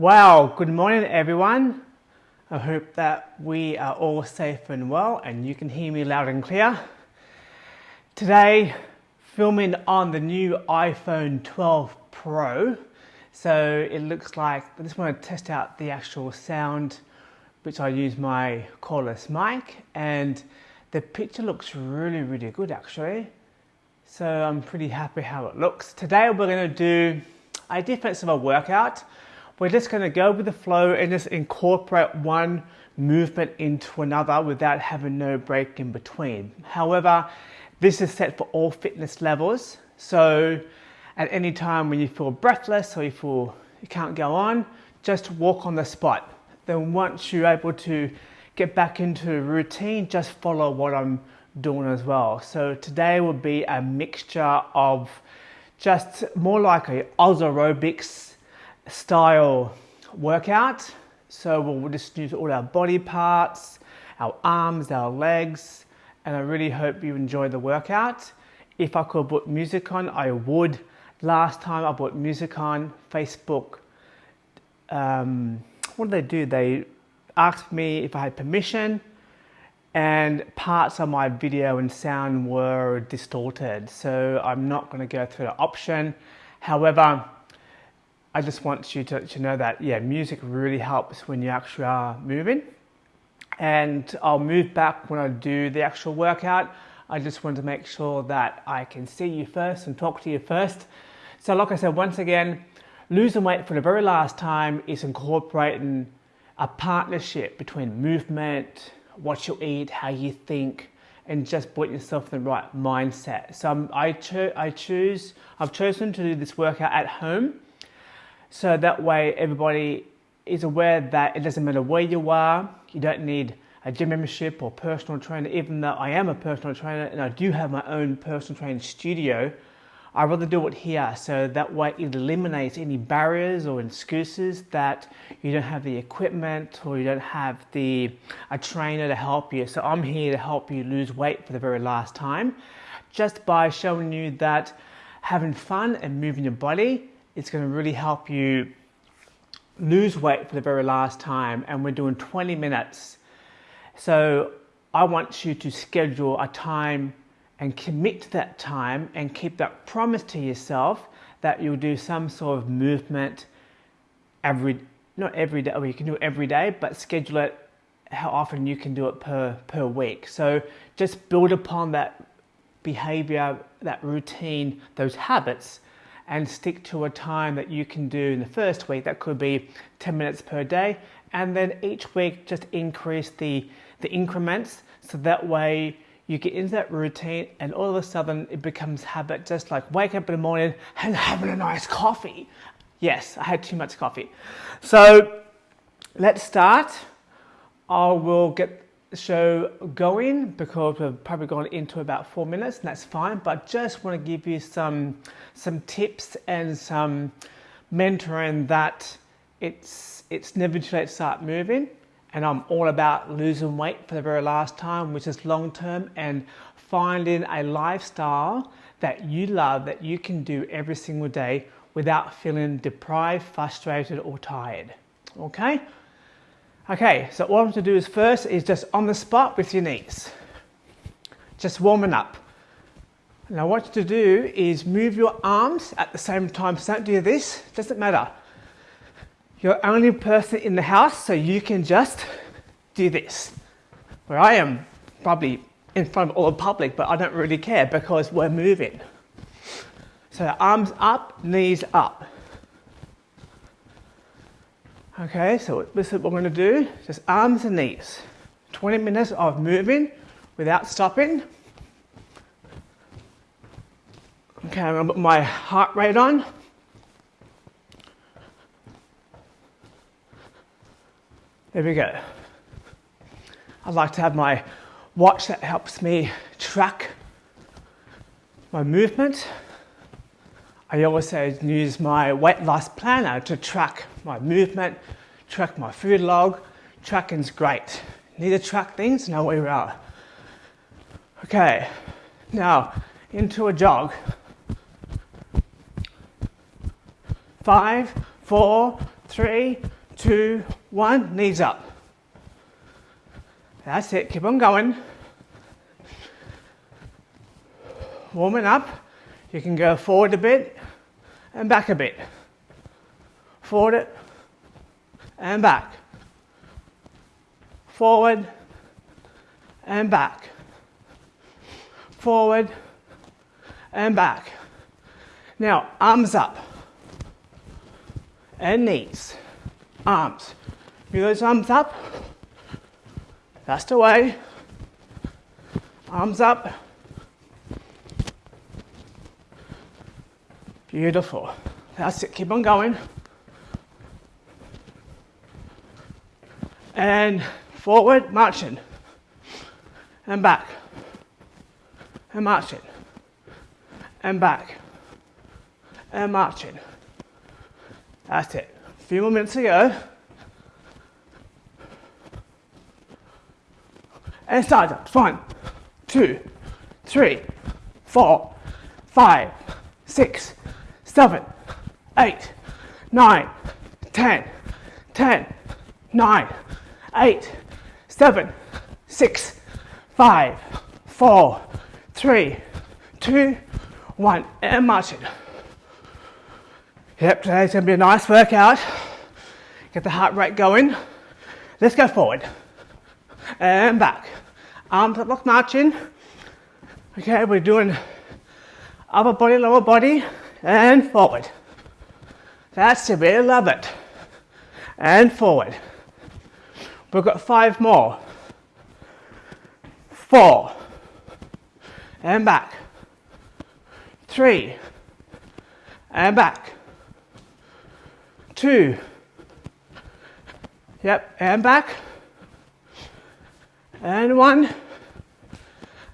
Well, good morning everyone. I hope that we are all safe and well and you can hear me loud and clear. Today, filming on the new iPhone 12 Pro. So it looks like, I just want to test out the actual sound, which I use my cordless mic and the picture looks really, really good actually. So I'm pretty happy how it looks. Today we're going to do a different sort of workout. We're just going to go with the flow and just incorporate one movement into another without having no break in between. However, this is set for all fitness levels. So at any time when you feel breathless or you feel you can't go on, just walk on the spot. Then once you're able to get back into routine, just follow what I'm doing as well. So today will be a mixture of just more like a Oz aerobics style workout. So we'll just use all our body parts, our arms, our legs, and I really hope you enjoy the workout. If I could put music on, I would. Last time I put music on Facebook, um, what did they do? They asked me if I had permission and parts of my video and sound were distorted. So I'm not going to go through the option. However, I just want you to, to know that, yeah, music really helps when you actually are moving. And I'll move back when I do the actual workout. I just want to make sure that I can see you first and talk to you first. So like I said, once again, losing weight for the very last time is incorporating a partnership between movement, what you eat, how you think, and just put yourself in the right mindset. So I, cho I choose, I've chosen to do this workout at home so that way everybody is aware that it doesn't matter where you are, you don't need a gym membership or personal trainer, even though I am a personal trainer and I do have my own personal training studio, I rather do it here so that way it eliminates any barriers or excuses that you don't have the equipment or you don't have the a trainer to help you. So I'm here to help you lose weight for the very last time just by showing you that having fun and moving your body it's going to really help you lose weight for the very last time and we're doing 20 minutes. So I want you to schedule a time and commit to that time and keep that promise to yourself that you'll do some sort of movement every, not every day, well you can do it every day, but schedule it how often you can do it per, per week. So just build upon that behavior, that routine, those habits and stick to a time that you can do in the first week. That could be 10 minutes per day. And then each week, just increase the, the increments so that way you get into that routine and all of a sudden it becomes habit, just like wake up in the morning and having a nice coffee. Yes, I had too much coffee. So let's start. I will get show going because we've probably gone into about four minutes and that's fine but just want to give you some some tips and some mentoring that it's it's never too late to start moving. And I'm all about losing weight for the very last time which is long term and finding a lifestyle that you love that you can do every single day without feeling deprived frustrated or tired. Okay Okay, so what I'm to do is first is just on the spot with your knees. Just warming up. Now what you to do is move your arms at the same time. So don't do this, doesn't matter. You're only person in the house, so you can just do this. Where I am probably in front of all the public, but I don't really care because we're moving. So arms up, knees up. Okay, so this is what we're going to do, just arms and knees. 20 minutes of moving without stopping. Okay, I'm to put my heart rate on. There we go. I like to have my watch that helps me track my movement. I also use my weight loss planner to track my movement, track my food log. Tracking's great. Need to track things, know where you are. Okay, now into a jog. Five, four, three, two, one, knees up. That's it, keep on going. Warming up, you can go forward a bit and back a bit. Forward and back. Forward and back. Forward and back. Now, arms up and knees, arms. Move those arms up. That's the way. Arms up. Beautiful. That's it. Keep on going. And forward, marching. And back. And marching. And back. And marching. That's it. A few more minutes to go. And start up. One, two, three, four, five, six, seven, eight, nine, ten, ten, nine, eight, seven, six, five, four, three, two, one, and march it. Yep, today's to be a nice workout. Get the heart rate going. Let's go forward and back. Arms up like marching. Okay, we're doing upper body, lower body, and forward. That's it, really love it. And forward. We've got five more. Four. And back. Three. And back two. Yep, and back. And one.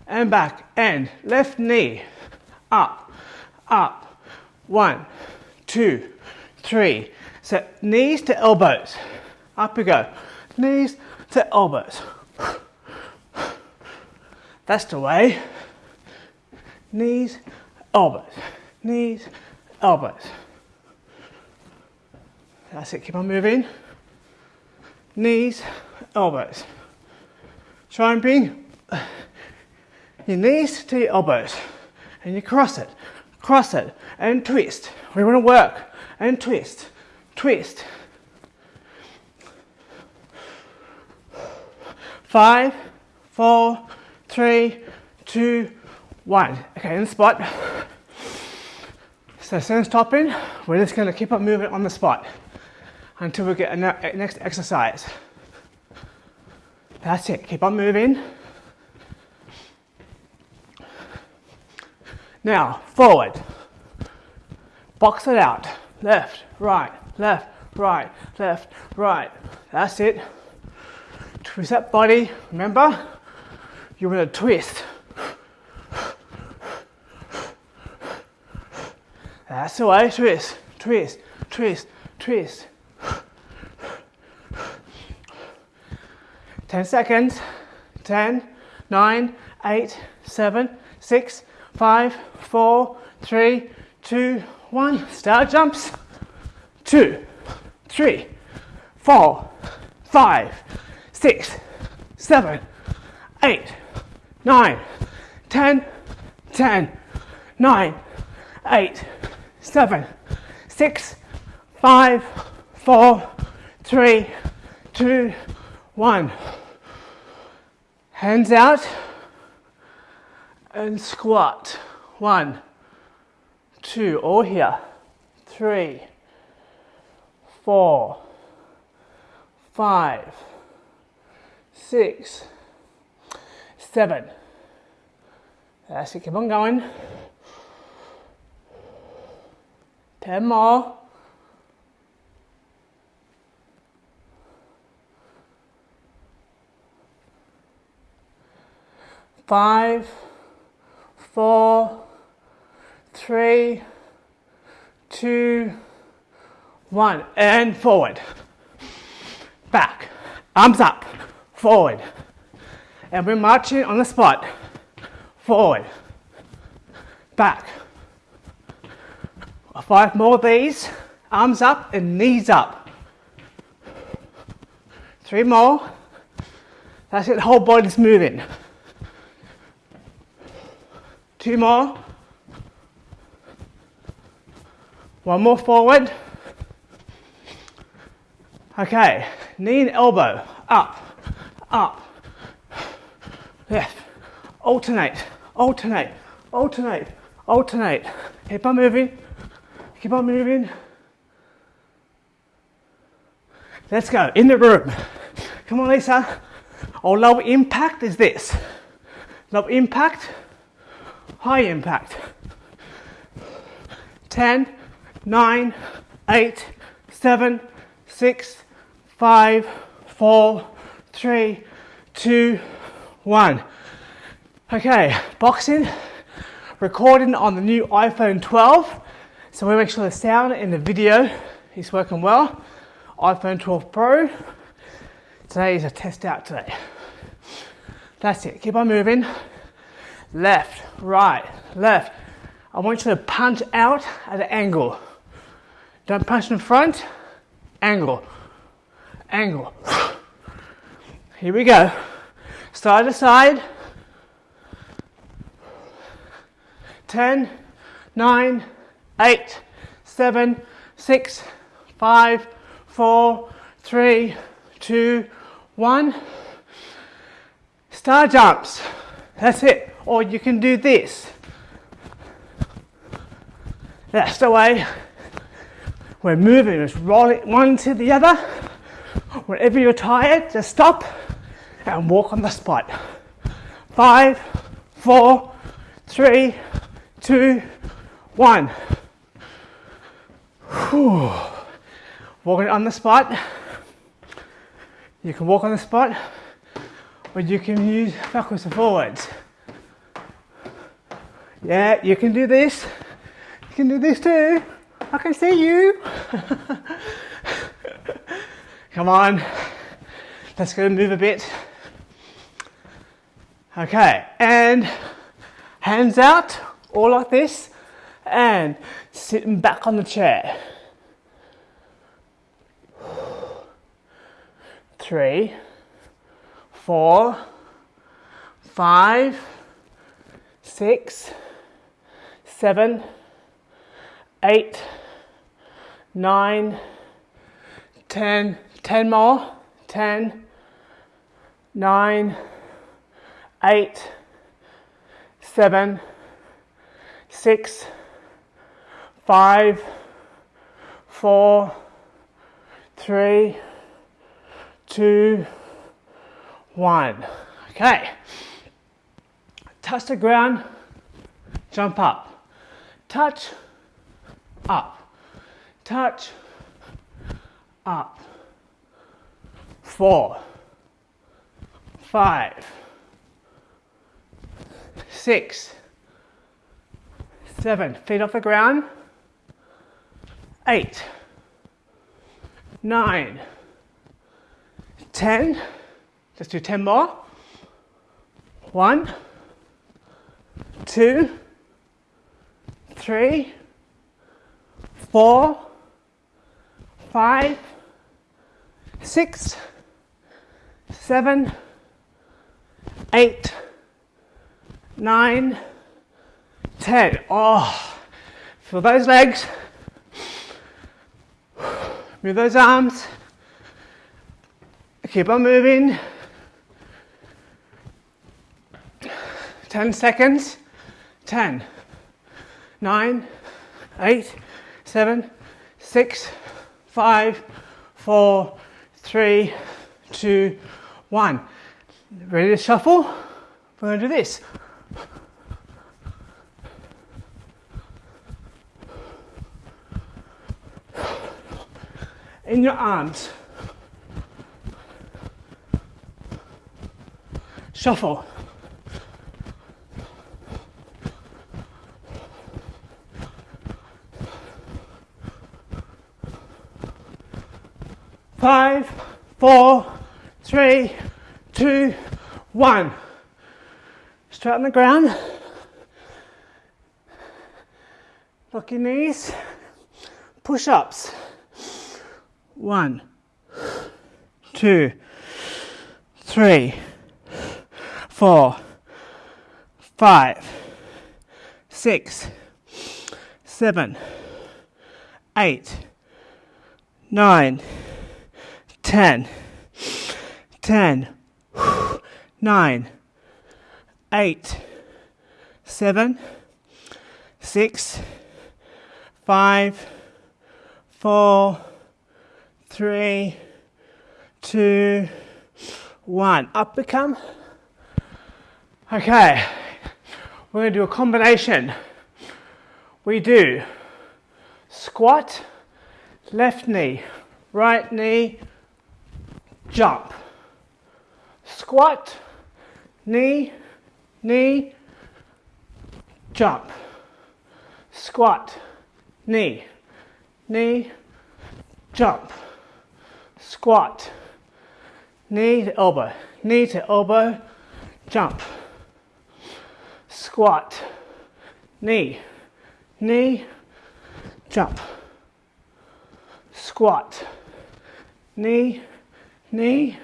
And back. And left knee. Up, up. One, two, three. So knees to elbows. Up we go. Knees to elbows. That's the way. Knees, elbows. Knees, elbows. That's it, keep on moving. Knees, elbows. Try and bring your knees to your elbows and you cross it, cross it and twist. We want to work and twist, twist. Five, four, three, two, one. Okay, in the spot. So since stopping, we're just going to keep on moving on the spot until we get a next exercise. That's it, keep on moving. Now, forward. Box it out. Left, right, left, right, left, right. That's it. Twist that body. Remember, you're want to twist. That's the way. Twist, twist, twist, twist. 10 seconds. 10, 9, 8, 7, 6, 5, 4, 3, 2, 1. Start jumps. 2, 3, 4, 5, 6, 7, 8, 9, 10, 10, 9, 8, 7, 6, 5, 4, 3, 2, 1. Hands out and squat. One, two, all here. Three, four, five, six, seven. That's it, keep on going. Ten more. five, four, three, two, one, and forward. Back, arms up, forward. And we're marching on the spot. Forward, back. Five more of these, arms up and knees up. Three more. That's it, the whole body's moving. Two more. One more forward. Okay, knee and elbow, up, up, left, alternate, alternate, alternate, alternate. Keep on moving, keep on moving. Let's go, in the room. Come on, Lisa. Our low impact is this. Low impact, high impact. 10, 9, 8, 7, 6, five, four, three, two, one. Okay, boxing, recording on the new iPhone 12. So we make sure the sound in the video is working well. iPhone 12 Pro. Today is a test out today. That's it, keep on moving. Left, right, left. I want you to punch out at an angle. Don't punch in front, angle angle. Here we go. Side to side. 10, 9, 8, 7, 6, 5, 4, 3, 2, 1. Star jumps. That's it. Or you can do this. That's the way we're moving. Just roll it one to the other. Whenever you're tired, just stop and walk on the spot. Five, four, three, two, one. Whew. Walking on the spot. You can walk on the spot, or you can use backwards and forwards. Yeah, you can do this. You can do this too. I can see you. Come on. Let's go move a bit. Okay, and hands out, all like this, and sitting back on the chair. Three, four, five, six, seven, eight, nine, ten. 10 more. 10, 9, 8, 7, 6, 5, 4, 3, 2, 1. Okay. Touch the ground, jump up. Touch, up. Touch, up. Four, five, six, seven, feet off the ground, eight, nine, ten, let's do 10 more, one, two, three, four, five, six, seven, eight, nine, ten. Oh, feel those legs. Move those arms. Keep on moving. 10 seconds. 10, 9, 8, 7, 6, 5, 4, 3, 2, one. Ready to shuffle? We're going to do this. In your arms. Shuffle. Five, four, three, two, one. Straight on the ground. Lock your knees. Push ups. One, two, three, four, five, six, seven, eight, nine, ten, ten, nine, eight, seven, six, five, four, three, two, one. Up we come. Okay, we're going to do a combination. We do squat, left knee, right knee, jump. Squat, knee, knee, jump. Squat, knee, knee, jump. Squat, knee to elbow, knee to elbow, jump. Squat, knee, knee, jump. Squat, knee, knee,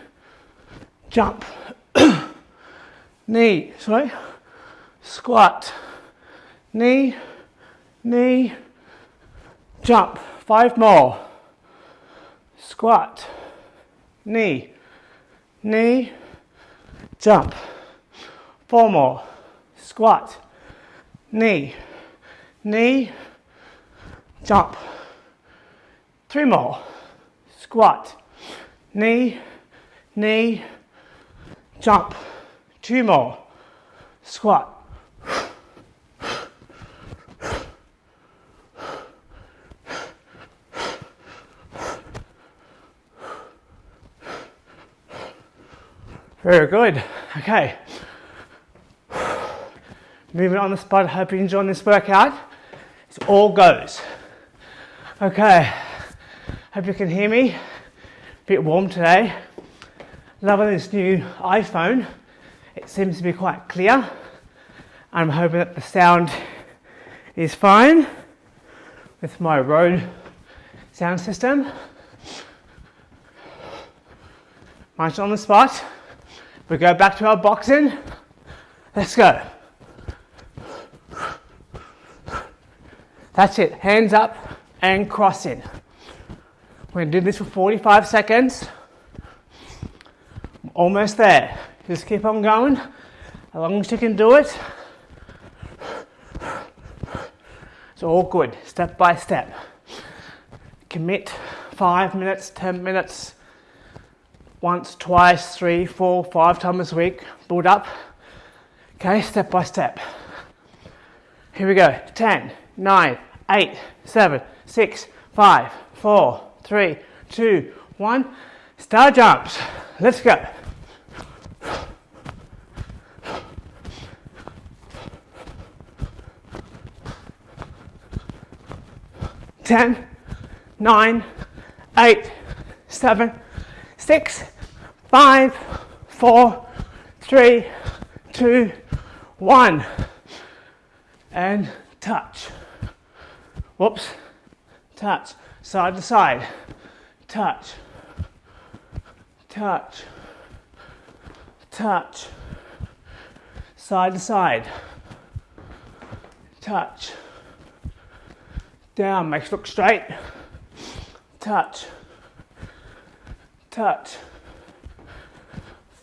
jump. knee, sorry, squat, knee, knee, jump. Five more. Squat, knee, knee, jump. Four more. Squat, knee, knee, jump. Three more. Squat, knee, knee, jump. Two more. Squat. Very good. Okay. Moving on the spot. Hope you're enjoying this workout. It's all goes. Okay. Hope you can hear me. Bit warm today. Loving this new iPhone. It seems to be quite clear. I'm hoping that the sound is fine with my Rode sound system. Much on the spot. We go back to our boxing. Let's go. That's it. Hands up and crossing. We're to do this for 45 seconds. Almost there. Just keep on going as long as you can do it. It's all good, step by step. Commit five minutes, 10 minutes, once, twice, three, four, five times a week. Build up. Okay, step by step. Here we go. 10, 9, 8, 7, 6, 5, 4, 3, 2, 1. Star jumps. Let's go. Ten, nine, eight, seven, six, five, four, three, two, one. And touch. Whoops. Touch. Side to side. Touch. Touch. Touch. Side to side. Touch. Down, makes look straight. Touch touch.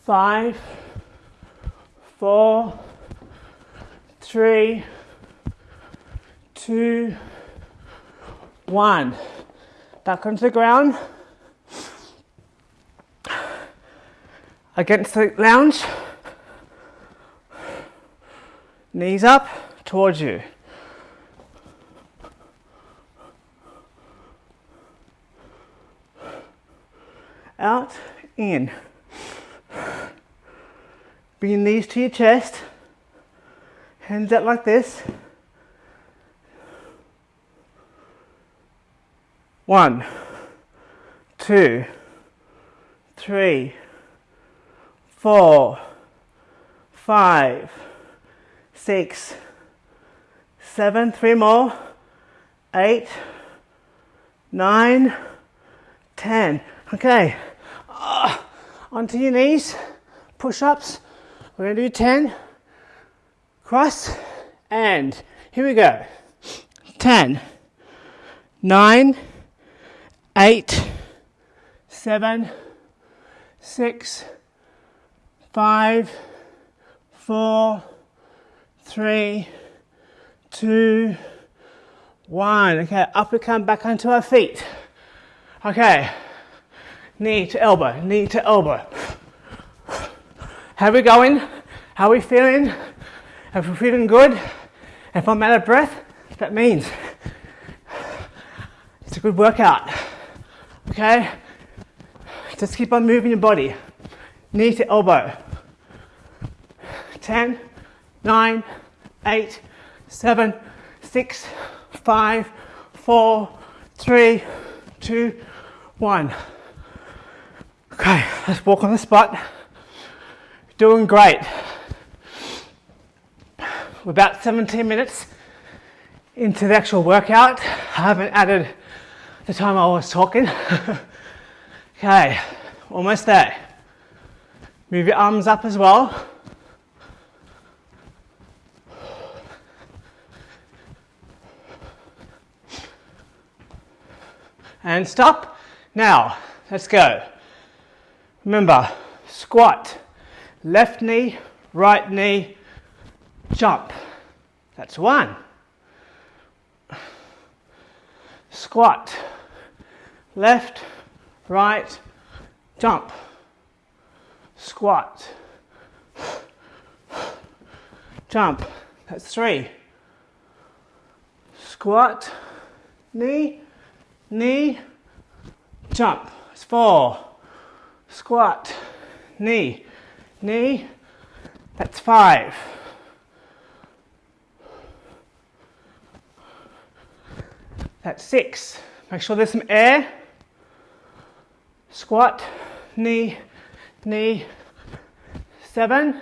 Five, four, three, two, one. Back onto the ground. Against the lounge. Knees up towards you. out, in. Bring knees to your chest, hands out like this. One, two, three, four, five, six, seven, three more, eight, nine, ten. Okay, uh, onto your knees, push-ups. We're gonna do 10, cross, and here we go. 10, 9, 8, 7, 6, 5, 4, 3, 2, 1. Okay, up we come back onto our feet. Okay, knee to elbow, knee to elbow. How we going? How we feeling? If we're feeling good, if I'm out of breath, that means it's a good workout. Okay? Just keep on moving your body. Knee to elbow. 10, 9, 8, 7, 6, 5, 4, 3, 2, 1. Okay, let's walk on the spot. Doing great. We're about 17 minutes into the actual workout. I haven't added the time I was talking. okay, almost there. Move your arms up as well. And stop. Now, let's go. Remember, squat, left knee, right knee, jump. That's one. Squat, left, right, jump. Squat, jump. That's three. Squat, knee, knee, jump. That's four. Squat, knee, knee. That's five. That's six. Make sure there's some air. Squat, knee, knee. Seven.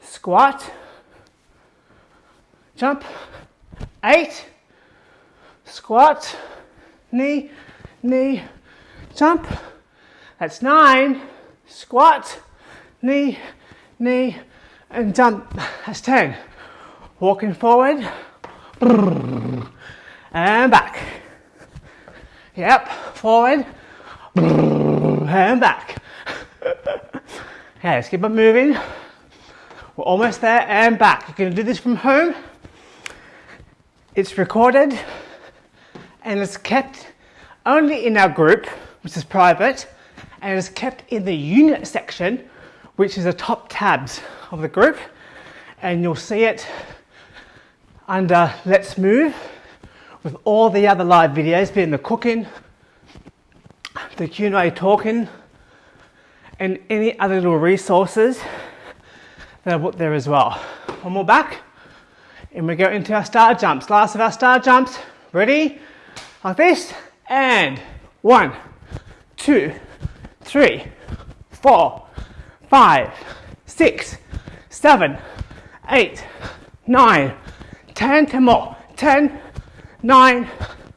Squat. Jump. Eight. Squat, knee, knee, jump. That's nine. Squat, knee, knee, and jump. That's ten. Walking forward and back. Yep, forward and back. okay, let's keep on moving. We're almost there and back. Going to do this from home. It's recorded and it's kept only in our group, which is private, and it's kept in the unit section, which is the top tabs of the group. And you'll see it under Let's Move with all the other live videos, being the cooking, the Q&A talking, and any other little resources that I put there as well. One more back, and we go into our star jumps. Last of our star jumps. Ready? Like this, and one, two, three, four, five, six, seven, eight, nine, ten, ten more, ten, nine,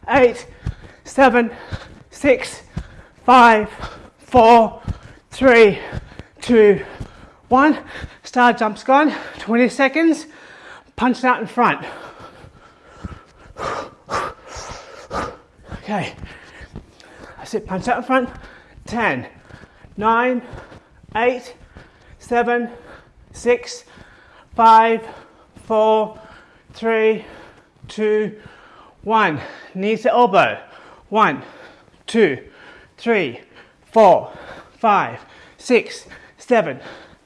eight, seven, six, five, four, three, two, one. Star jumps gone. 20 seconds. Punch out in front. Okay. That's it. Punch out in front. 10, 9, 8, 7, 6, 5, 4, 3, 2, one, knees to elbow. One, two, three, four, five, six, seven,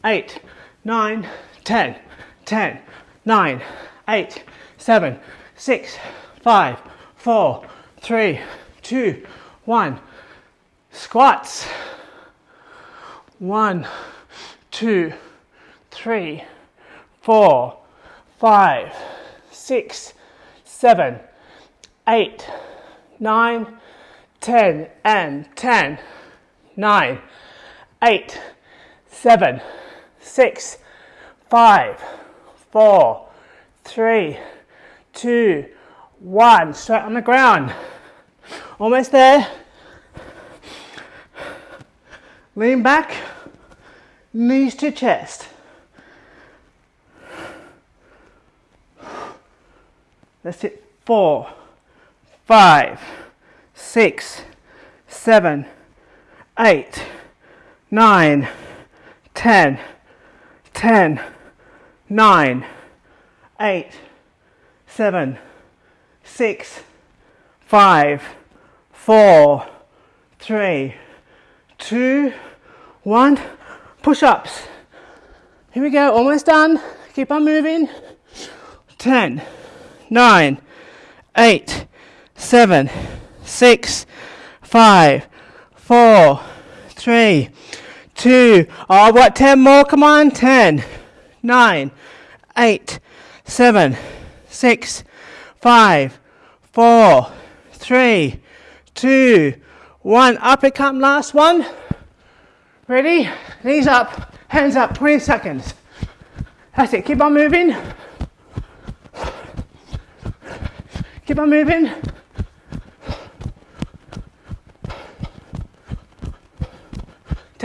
eight, nine, ten, ten, nine, eight, seven, six, five, four, three, two, one. Squats. One, two, three, four, five, six, seven, eight, nine, ten, and ten, nine, eight, seven, six, five, four, three, two, one. Straight on the ground. Almost there. Lean back, knees to chest. That's it. Four, five, six, seven, eight, nine, ten, ten, nine, eight, seven, six, five, four, three, two, one. Push ups. Here we go, almost done. Keep on moving. 10, 9, 8, 7, 6, 5, 4, 3, 2. Oh, what? 10 more? Come on. 10, 9, 8, 7, 6, 5, 4, 3, 2, 1. Up it come. Last one. Ready? Knees up, hands up, 20 seconds. That's it. Keep on moving. Keep on moving.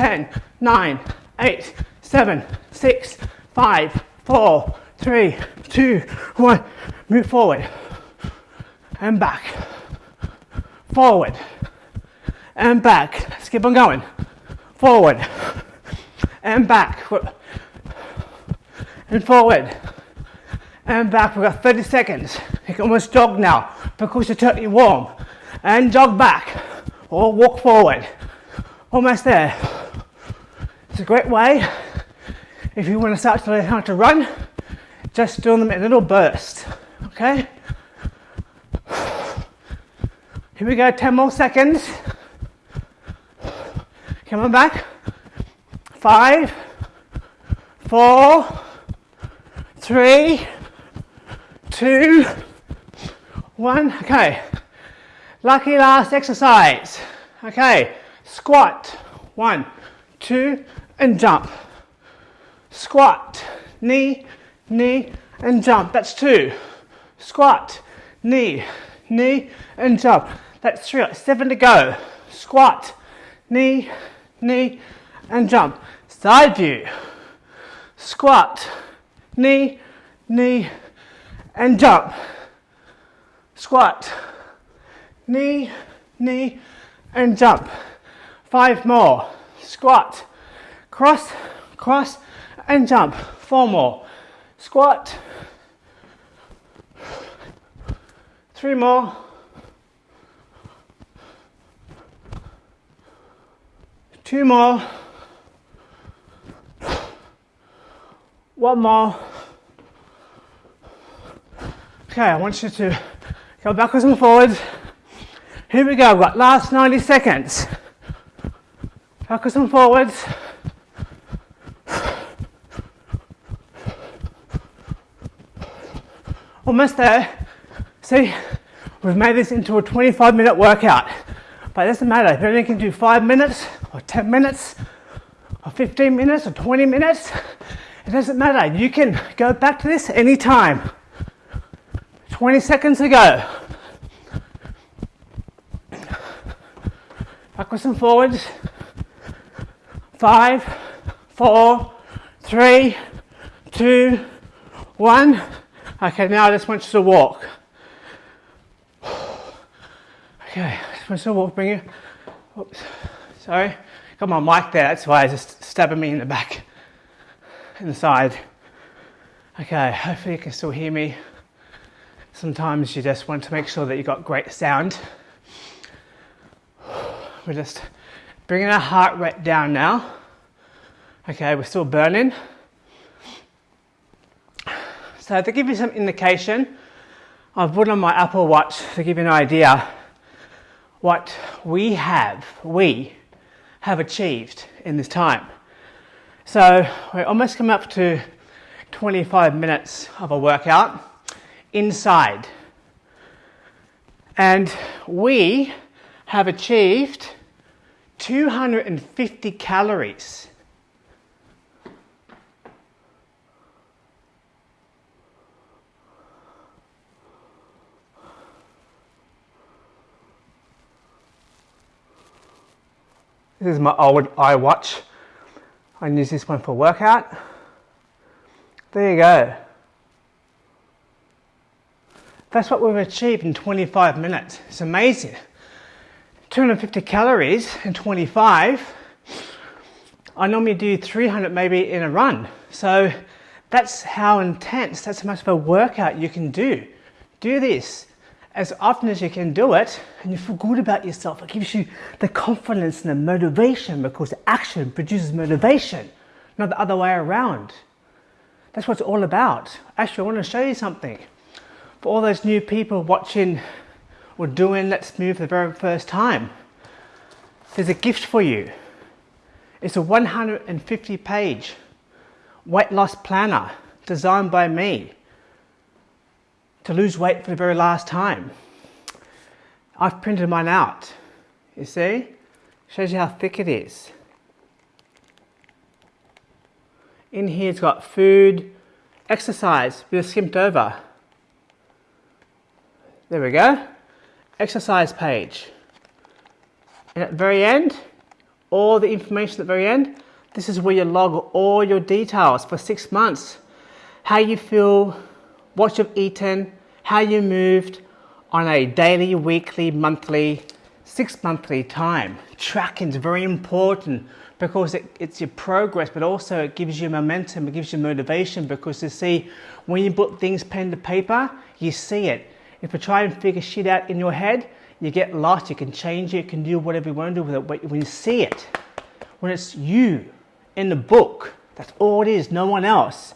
Ten, nine, eight, seven, six, five, four, three, two, one. Move forward and back. Forward and back. Let's keep on going. Forward and back. And forward and back. We've got 30 seconds. You can almost jog now because you're totally warm. And jog back or walk forward. Almost there. It's a great way if you want to start to learn how to run, just do them in little bursts. Okay? Here we go, 10 more seconds. Come on back. Five, four, three, two, one. Okay. Lucky last exercise. Okay. Squat. One, two, and jump. Squat. Knee, knee, and jump. That's two. Squat. Knee, knee, and jump. That's three. Seven to go. Squat. Knee, knee, and jump. Side view. Squat. Knee, knee, and jump. Squat, knee, knee, and jump. Five more. Squat, cross, cross, and jump. Four more. Squat. Three more. Two more. One more. Okay, I want you to go backwards and forwards. Here we go, got last 90 seconds. Backwards and forwards. Almost there. See, we've made this into a 25 minute workout. But it doesn't matter if you only can do 5 minutes or 10 minutes or 15 minutes or 20 minutes. It doesn't matter. You can go back to this anytime. 20 seconds ago. Backwards and forwards. Five, four, three, two, one. Okay, now I just want you to walk. Okay, want you to walk. Bring it. Oops, sorry. Got my mic there, that's why it's just stabbing me in the back, in the side. Okay, hopefully you can still hear me. Sometimes you just want to make sure that you got great sound. We're just bringing our heart rate down now. Okay, we're still burning. So to give you some indication, I've put on my Apple Watch to give you an idea what we have, we have achieved in this time. So we're almost come up to 25 minutes of a workout inside. And we have achieved 250 calories. This is my old iWatch. I use this one for workout. There you go. That's what we've achieved in 25 minutes. It's amazing. 250 calories in 25. I normally do 300 maybe in a run. So that's how intense, that's how much of a workout you can do. Do this as often as you can do it and you feel good about yourself. It gives you the confidence and the motivation because action produces motivation, not the other way around. That's what it's all about. Actually, I want to show you something. For all those new people watching or doing Let's Move for the very first time, there's a gift for you. It's a 150 page weight loss planner designed by me to lose weight for the very last time. I've printed mine out. You see? Shows you how thick it is. In here it's got food, exercise, we skimmed over. There we go. Exercise page. And at the very end, all the information at the very end, this is where you log all your details for six months. How you feel, what you've eaten, how you moved on a daily, weekly, monthly, six monthly time. Tracking is very important because it, it's your progress, but also it gives you momentum, it gives you motivation because you see when you put things pen to paper, you see it. If you try and figure shit out in your head, you get lost, you can change it, you can do whatever you want to do with it, but when you see it, when it's you in the book. That's all it is, no one else.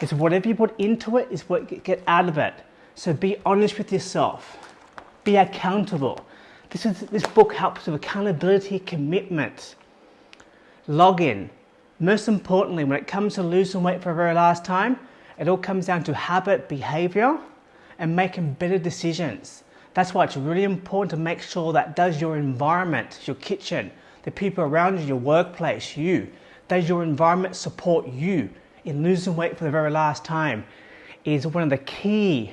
It's whatever you put into it is what you get out of it. So be honest with yourself. Be accountable. This, is, this book helps with accountability, commitment, log in. Most importantly, when it comes to losing weight for the very last time, it all comes down to habit, behavior, and making better decisions. That's why it's really important to make sure that does your environment, your kitchen, the people around you, your workplace, you, does your environment support you in losing weight for the very last time? Is one of the key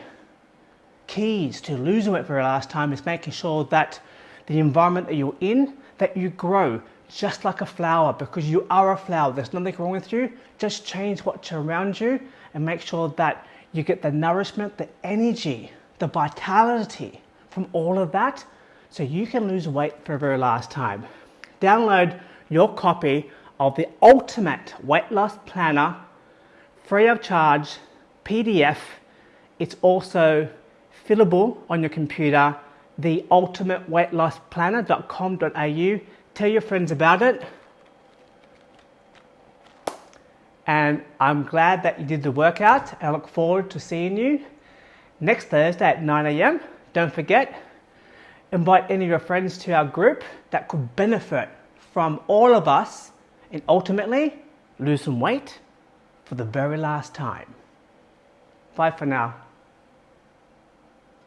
keys to losing weight for the last time is making sure that the environment that you're in, that you grow just like a flower because you are a flower. There's nothing wrong with you. Just change what's around you and make sure that you get the nourishment, the energy, the vitality from all of that so you can lose weight for the very last time. Download your copy of the ultimate weight loss planner free of charge PDF. It's also fillable on your computer, the ultimate weight loss planner.com.au. Tell your friends about it. And I'm glad that you did the workout. I look forward to seeing you next Thursday at 9 a.m. Don't forget, invite any of your friends to our group that could benefit from all of us and ultimately lose some weight for the very last time. Bye for now.